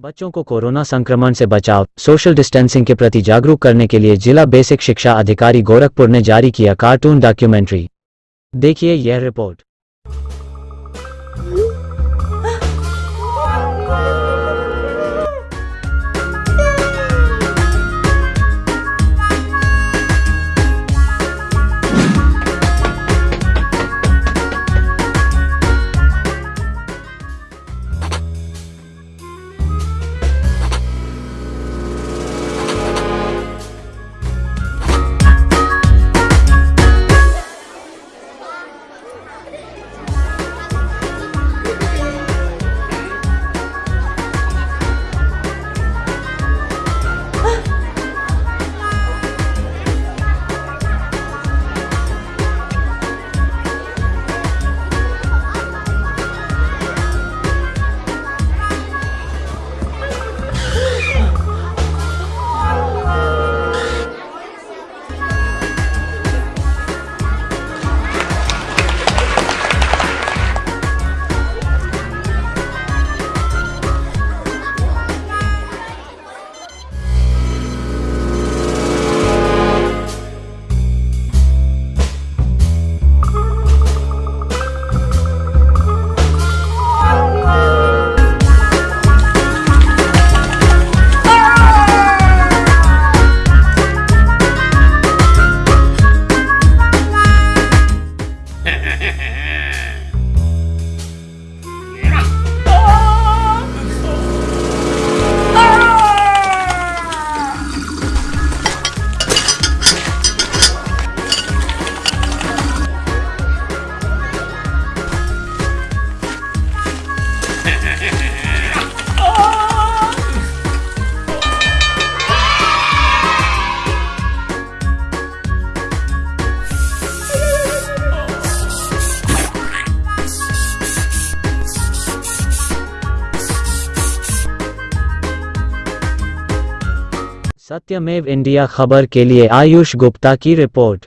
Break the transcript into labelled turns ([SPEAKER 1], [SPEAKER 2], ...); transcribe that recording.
[SPEAKER 1] बच्चों को कोरोना संक्रमण से बचाव सोशल डिस्टेंसिंग के प्रति जागरूक करने के लिए जिला बेसिक शिक्षा अधिकारी गोरखपुर ने जारी किया कार्टून डॉक्यूमेंट्री। देखिए यह रिपोर्ट Hehehehe सत्यमेव इंडिया खबर के लिए आयुष गुप्ता की रिपोर्ट।